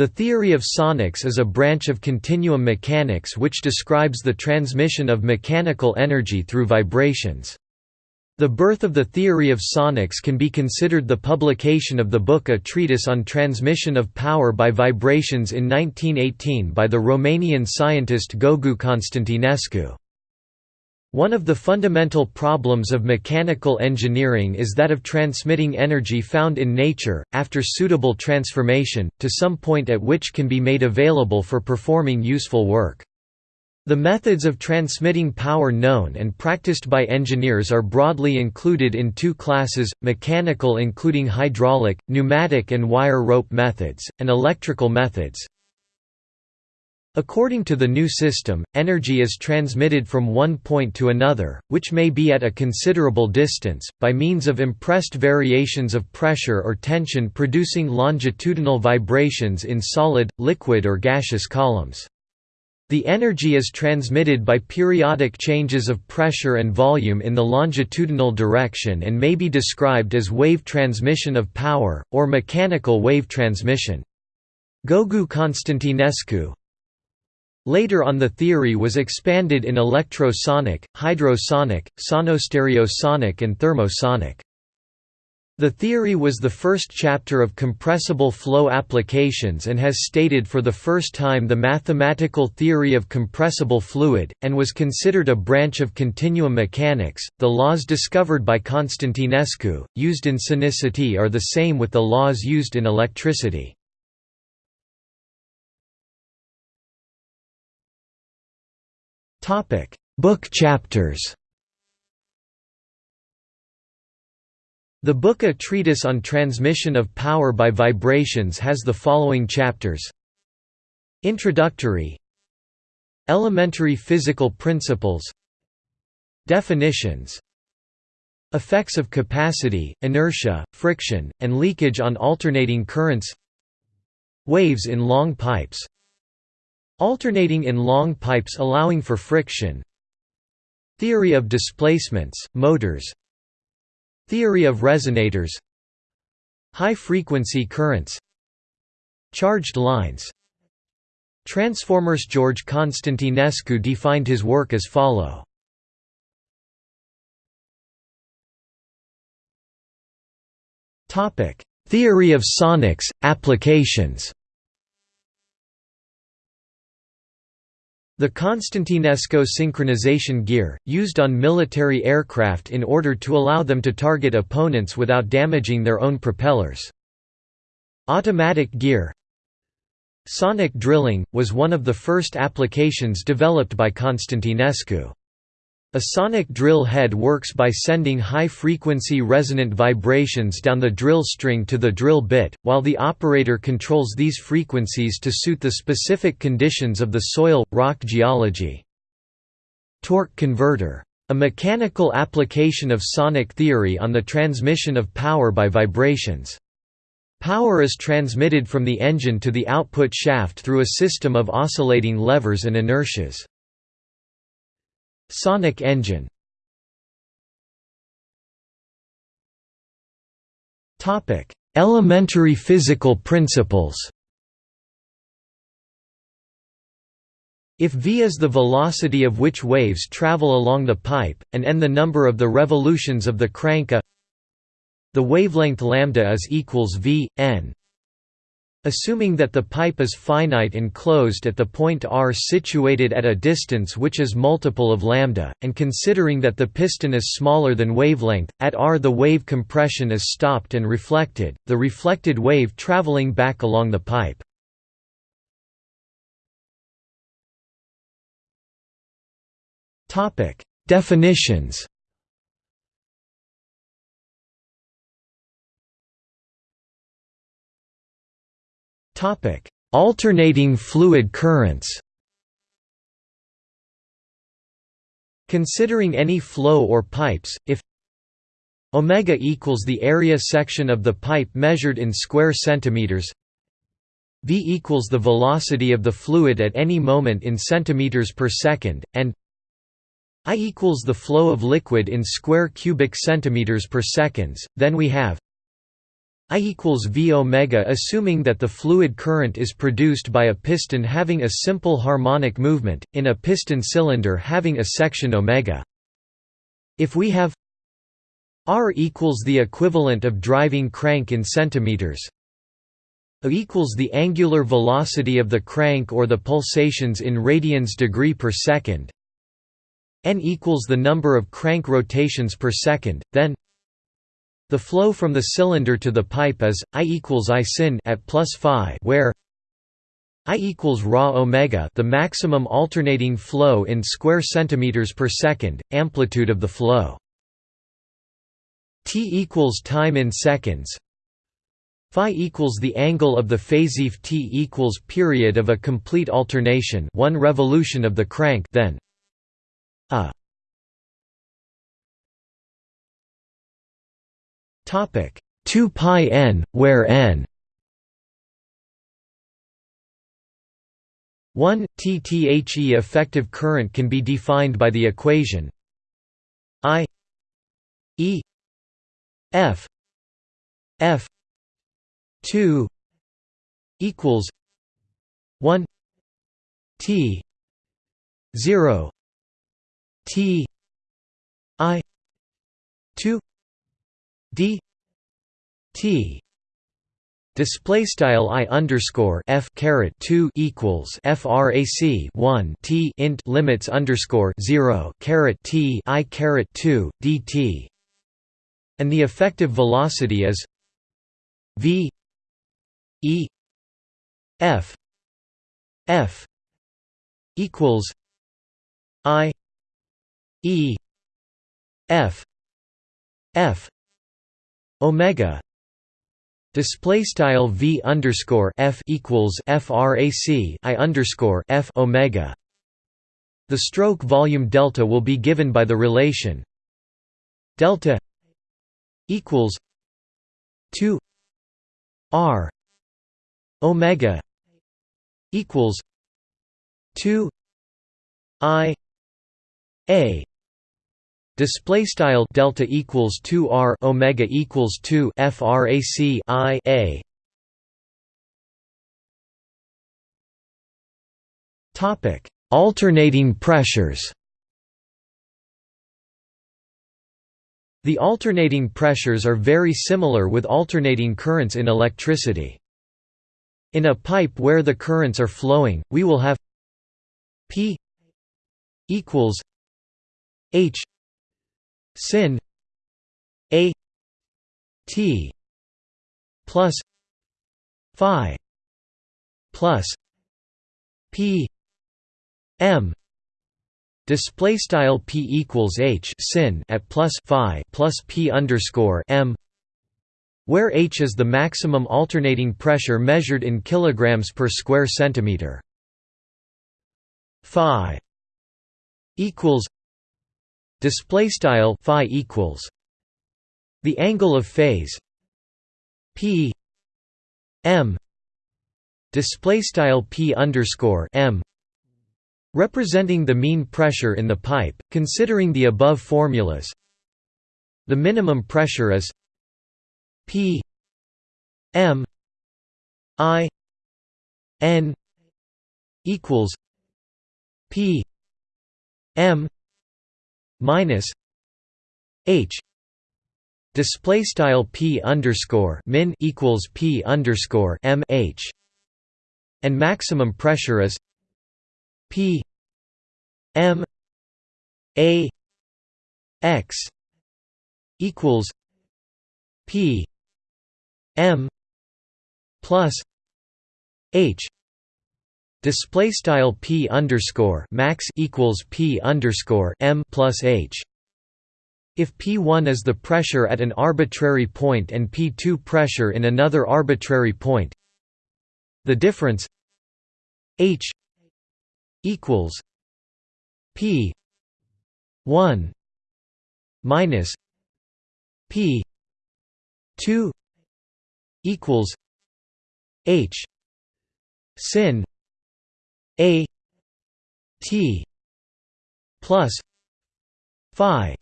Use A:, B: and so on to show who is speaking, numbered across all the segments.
A: The theory of sonics is a branch of continuum mechanics which describes the transmission of mechanical energy through vibrations. The birth of the theory of sonics can be considered the publication of the book A Treatise on Transmission of Power by Vibrations in 1918 by the Romanian scientist Gogu Constantinescu. One of the fundamental problems of mechanical engineering is that of transmitting energy found in nature, after suitable transformation, to some point at which can be made available for performing useful work. The methods of transmitting power known and practiced by engineers are broadly included in two classes, mechanical including hydraulic, pneumatic and wire rope methods, and electrical methods. According to the new system, energy is transmitted from one point to another, which may be at a considerable distance, by means of impressed variations of pressure or tension producing longitudinal vibrations in solid, liquid or gaseous columns. The energy is transmitted by periodic changes of pressure and volume in the longitudinal direction and may be described as wave transmission of power, or mechanical wave transmission. Gogu Constantinescu, Later on the theory was expanded in electrosonic, hydrosonic, sonostereosonic and thermosonic. The theory was the first chapter of compressible flow applications and has stated for the first time the mathematical theory of compressible fluid, and was considered a branch of continuum mechanics. The laws discovered by Constantinescu, used in sonicity, are the same with the laws used in electricity. Topic: Book chapters. The book A Treatise on Transmission of Power by Vibrations has the following chapters. Introductory. Elementary physical principles. Definitions. Effects of capacity, inertia, friction, and leakage on alternating currents. Waves in long pipes Alternating in long pipes allowing for friction. Theory of displacements, motors. Theory of resonators. High-frequency currents. Charged lines. Transformers George Constantinescu defined his work as follow. Topic: Theory of sonics, applications The Constantinescu synchronization gear, used on military aircraft in order to allow them to target opponents without damaging their own propellers. Automatic gear Sonic drilling, was one of the first applications developed by Constantinescu. A sonic drill head works by sending high-frequency resonant vibrations down the drill string to the drill bit, while the operator controls these frequencies to suit the specific conditions of the soil, rock geology. Torque converter. A mechanical application of sonic theory on the transmission of power by vibrations. Power is transmitted from the engine to the output shaft through a system of oscillating levers and inertias. Sonic engine. Elementary physical principles. If v is the velocity of which waves travel along the pipe, and n the number of the revolutions of the crank a the wavelength lambda is equals v, n Assuming that the pipe is finite and closed at the point r situated at a distance which is multiple of lambda, and considering that the piston is smaller than wavelength, at r the wave compression is stopped and reflected, the reflected wave traveling back along the pipe. Definitions Alternating fluid currents. Considering any flow or pipes, if omega equals the area section of the pipe measured in square centimeters v equals the velocity of the fluid at any moment in centimeters per second and i equals the flow of liquid in square cubic centimeters per seconds then we have I equals V omega assuming that the fluid current is produced by a piston having a simple harmonic movement, in a piston cylinder having a section omega. If we have R equals the equivalent of driving crank in centimeters A equals the angular velocity of the crank or the pulsations in radians degree per second n equals the number of crank rotations per second, then the flow from the cylinder to the pipe is I equals I sin at plus phi, where I equals raw omega, the maximum alternating flow in square centimeters per second, amplitude of the flow. T equals time in seconds. Phi equals the angle of the phase if T equals period of a complete alternation, one revolution of the crank, then Topic. 2 pi n, where n? 1 TTHE effective current can be defined by the equation I E F F 2 equals 1 T 0 T I 2 d t display style i underscore f caret 2 equals frac 1 t int limits underscore 0 caret t i caret 2 dt and the effective velocity is v e f f equals i e f f omega display style v underscore f equals frac i underscore f omega. The stroke volume delta will be given by the relation delta equals 2 r omega equals 2 i a display style delta equals 2 r omega equals 2 frac i a topic alternating pressures The alternating pressures are very similar with alternating currents in electricity. In a pipe where the currents are flowing, we will have P equals H sin a t plus phi plus p m. Display style p equals h sin at plus phi plus p underscore m where h is the maximum alternating pressure measured in kilograms per square centimeter. Phi equals display style phi equals the angle of phase p m display style p underscore m representing the mean pressure in the pipe considering the above formulas. The minimum pressure is p m i n equals p m minus h display style p underscore min equals p underscore m h and maximum pressure is p m a x equals p m plus h Display style p underscore max equals p underscore m plus h. If P1 is the pressure at an arbitrary point and P2 pressure in another arbitrary point, the difference h equals P one minus P two equals H sin a T plus Phi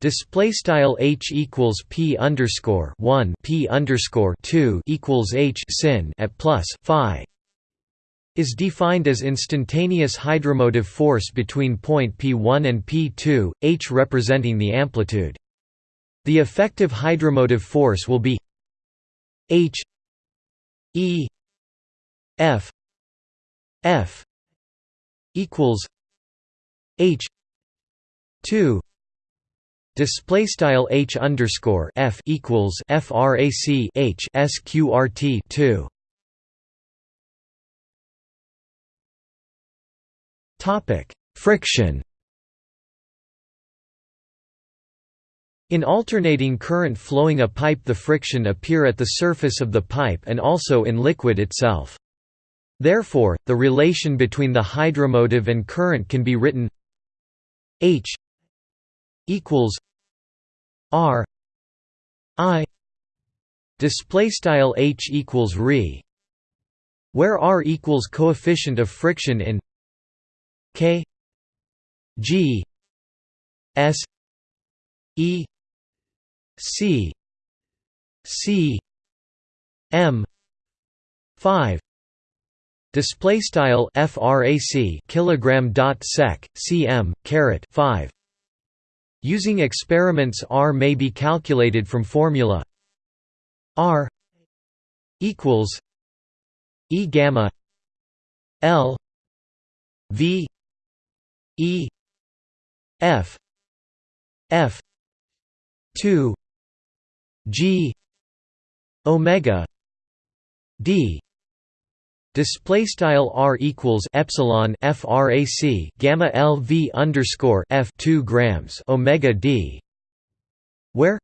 A: Display style h equals p underscore one p underscore two equals h sin at plus phi is defined as instantaneous hydromotive force between point p1 and p2, h representing the amplitude. The effective hydromotive force will be h e f f equals h 2 Display style h underscore f equals frac h sqrt two. Topic friction. In alternating current flowing a pipe the friction appear at the surface of the pipe and also in liquid itself. Therefore, the relation between the hydromotive and current can be written H equals R I display style H equals re where R equals coefficient of friction in K G S E C C M 5 display style frac kilogram dot sec cm caret 5 Using experiments R may be calculated from formula R equals E gamma L V E F F two G Omega D Display style r equals epsilon frac gamma l v underscore f two grams omega d, where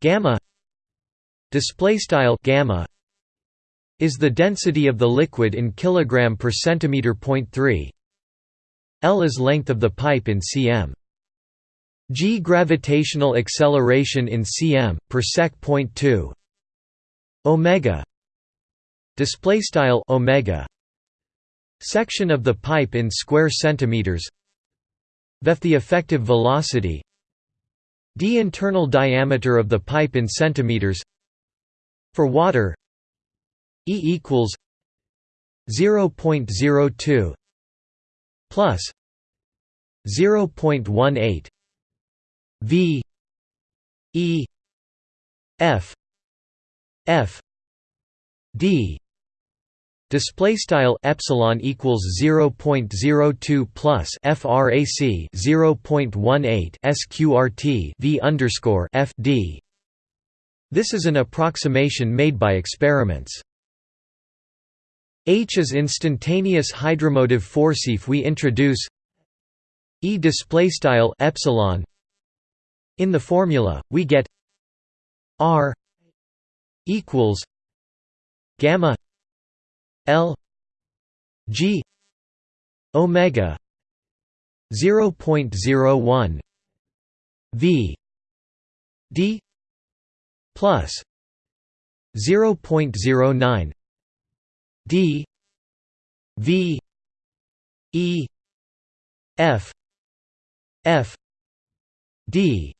A: gamma display style gamma is the density of the liquid in kilogram per centimeter. Point three L is length of the pipe in cm. G gravitational acceleration in cm per sec. Point two omega display style omega section of the pipe in square centimeters vef the effective velocity d internal diameter of the pipe in centimeters for water e equals 0.02 plus 0.18 v e f f d display style epsilon equals 0.02 plus frac 0.18 sqrt v underscore f d. This is an approximation made by experiments. H is instantaneous hydromotive force if we introduce e display style epsilon in the formula we get r equals gamma L G omega 0.01 V D plus 0.09 D V E F F D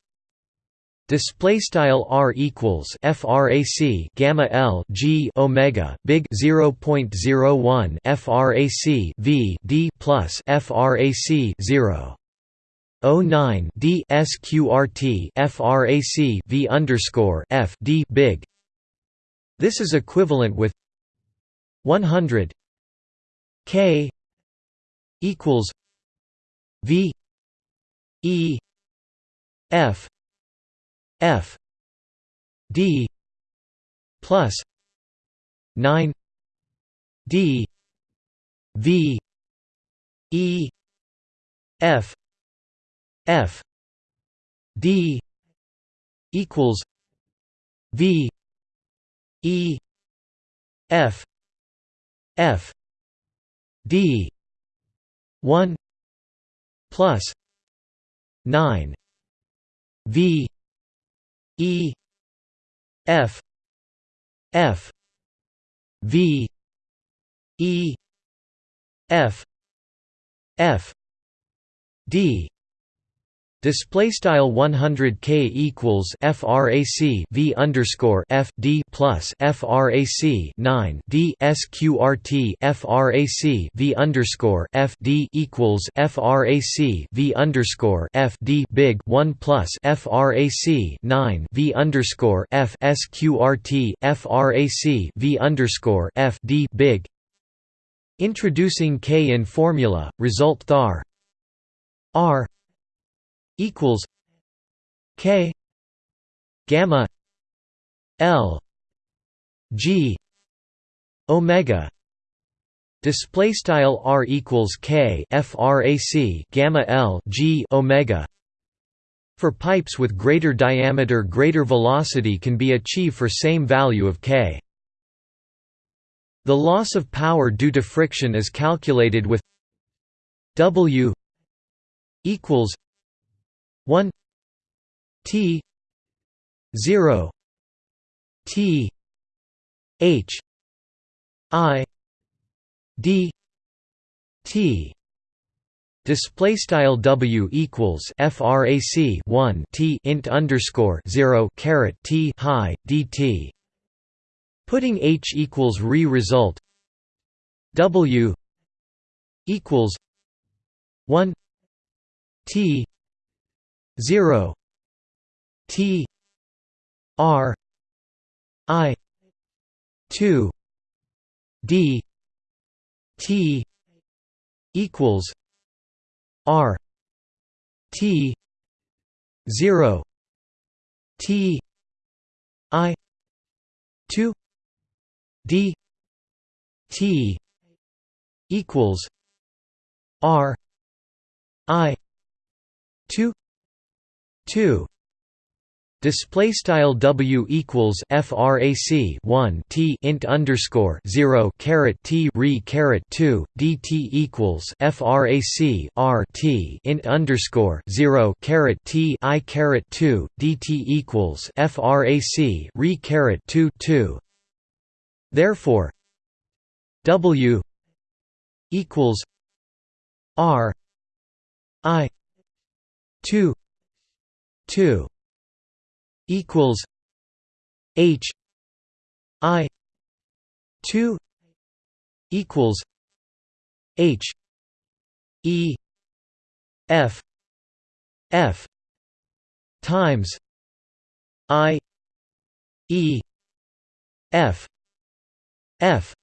A: Display style r equals frac gamma l g omega big 0.01 frac v d plus frac 0. 09 d sqrt frac v underscore f d big. This is equivalent with 100 k equals v e f F D plus nine D V E F F D equals V E F F D one plus nine V E F F V E F F D Display style 100 k equals frac v underscore f d plus frac 9 d sqrt frac v underscore f d equals frac v underscore f d big 1 plus frac 9 v underscore f sqrt frac v underscore f d big. Introducing k in formula, result thar r equals K gamma L G Omega. Display style R equals K frac gamma L G Omega. For pipes with greater diameter greater velocity can be achieved for same value of K. The loss of power due to friction is calculated with W equals 1 T 0 T H I D T. Display style W equals frac 1 T int underscore 0 caret T high DT Putting H equals re result W equals 1 T 0 T R I 2 D T equals R T 0 T I 2 D T equals R I 2 2 Display style W equals frac 1 T int underscore 0 caret T re caret 2 DT equals frac R T int underscore 0 caret T I caret 2 DT equals frac re caret 2 2 Therefore W equals R I 2 2 equals H I 2 equals H E F F times I E F F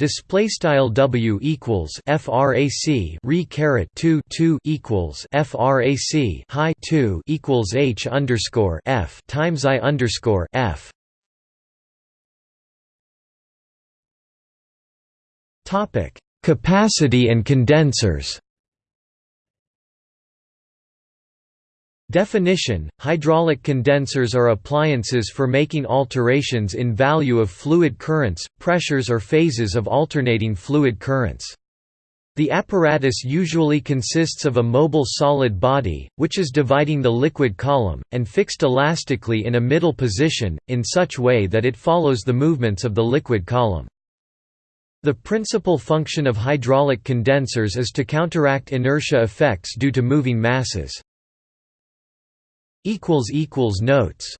A: Display style W equals frac re caret 2 2 equals frac high 2 equals H underscore F times I underscore F. Topic Capacity and condensers Definition: Hydraulic condensers are appliances for making alterations in value of fluid currents, pressures or phases of alternating fluid currents. The apparatus usually consists of a mobile solid body, which is dividing the liquid column, and fixed elastically in a middle position, in such way that it follows the movements of the liquid column. The principal function of hydraulic condensers is to counteract inertia effects due to moving masses. Notes